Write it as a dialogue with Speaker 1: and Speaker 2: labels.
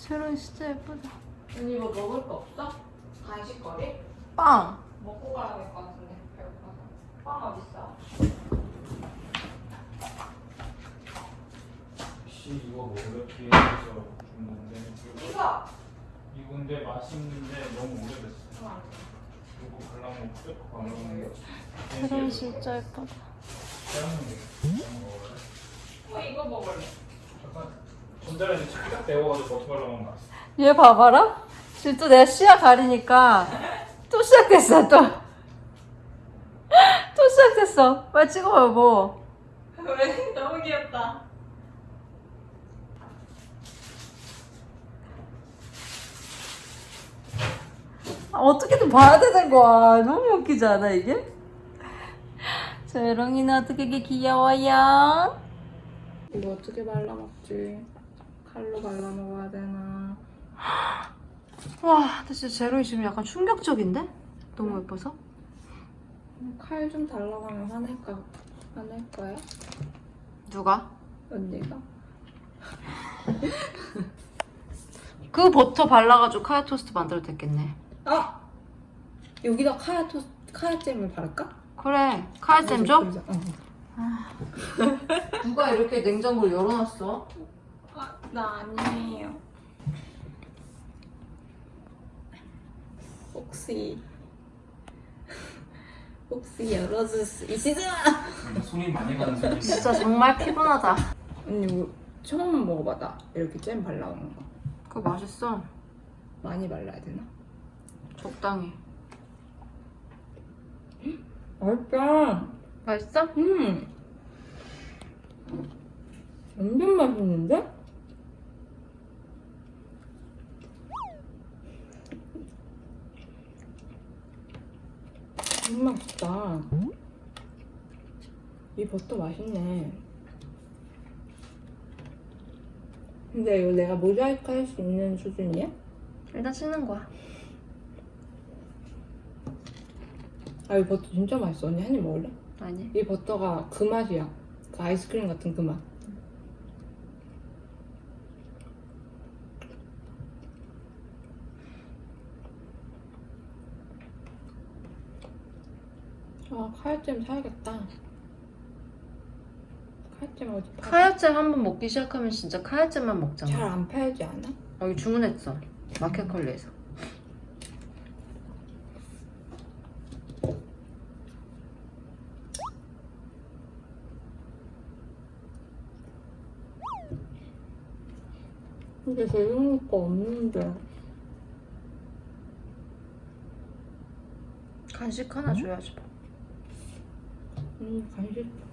Speaker 1: 제로이 진짜 예쁘다.
Speaker 2: 언니 뭐 먹을 거 없어? 간식거리?
Speaker 1: 빵.
Speaker 2: 먹고 가야 될 것 같은데 배고파서 빵 어딨어?
Speaker 3: 혹시 이거 뭐 이렇게 해서 준 건데
Speaker 2: 이거!
Speaker 3: 이건데 맛있는데 너무 오래됐어.
Speaker 2: 돼.
Speaker 3: 이거 발라먹고 쭉 발라먹는
Speaker 1: 제로이 진짜 예쁘다.
Speaker 3: 짜는
Speaker 2: 거어 이거 먹을래
Speaker 3: 전자레인지 딱 데워가지고 버터 발라먹는 거 맛있어.
Speaker 1: 얘 봐봐라. 지금 또 내가 시야 가리니까 또 시작됐어 또. 또 시작됐어. 빨리 찍어봐 뭐.
Speaker 2: 왜? 너무 귀엽다
Speaker 1: 아, 어떻게든 봐야 되는 거야. 너무 웃기지 않아 이게? 제롱이는 어떻게 이렇게 귀여워요?
Speaker 2: 이거 어떻게 발라먹지? 칼로 발라 먹어야 되나
Speaker 1: 와, 진짜 제롱이 지금 약간 충격적인데? 너무 예뻐서?
Speaker 2: 칼 좀 달라고 하면 화낼까? 화낼 거야?
Speaker 1: 누가?
Speaker 2: 언니가?
Speaker 1: 그 버터 발라가지고 카야 토스트 만들어도 됐겠네.
Speaker 2: 아! 여기다 카야 토 카야잼을 바를까?
Speaker 1: 그래, 카야잼 줘?
Speaker 2: 그러자, 어.
Speaker 1: 누가 이렇게 냉장고를 열어놨어?
Speaker 2: 아, 나 아니에요. 혹시 혹시 열어줄 수 있으세요?
Speaker 3: 손이 많이 가는 소리.
Speaker 1: 진짜 정말 피곤하다.
Speaker 2: 언니 뭐 처음 먹어봐 나 이렇게 잼 발라오는 거
Speaker 1: 그거 맛있어.
Speaker 2: 많이 발라야 되나?
Speaker 1: 적당히.
Speaker 2: 맛있다.
Speaker 1: 맛있어?
Speaker 2: 음. 완전 맛있는데? 너무 맛있다. 이 버터 맛있네. 근데 이거 내가 모자이크 할 수 있는 수준이야?
Speaker 1: 일단 씻는 거야.
Speaker 2: 아, 이 버터 진짜 맛있어. 언니 한 입 먹을래?
Speaker 1: 아니.
Speaker 2: 이 버터가 그 맛이야. 그 아이스크림 같은 그 맛. 아, 카야잼 사야겠다. 카야잼 어디 팔?
Speaker 1: 카야잼 한 번 먹기 시작하면 진짜 카야잼만 먹잖아.
Speaker 2: 잘안 팔지 않아?
Speaker 1: 어, 이거 주문했어. 마켓컬리에서.
Speaker 2: 근데 제일 거 없는데.
Speaker 1: 간식 하나 줘야지.
Speaker 2: 음, 간식